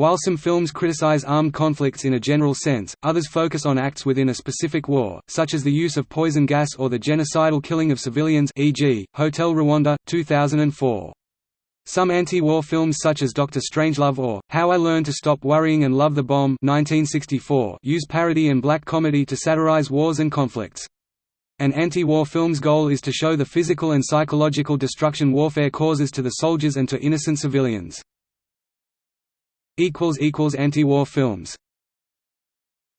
While some films criticize armed conflicts in a general sense, others focus on acts within a specific war, such as the use of poison gas or the genocidal killing of civilians e.g., Hotel Rwanda, 2004. Some anti-war films such as Doctor Strangelove or, How I Learned to Stop Worrying and Love the Bomb 1964 use parody and black comedy to satirize wars and conflicts. An anti-war film's goal is to show the physical and psychological destruction warfare causes to the soldiers and to innocent civilians. Anti-war films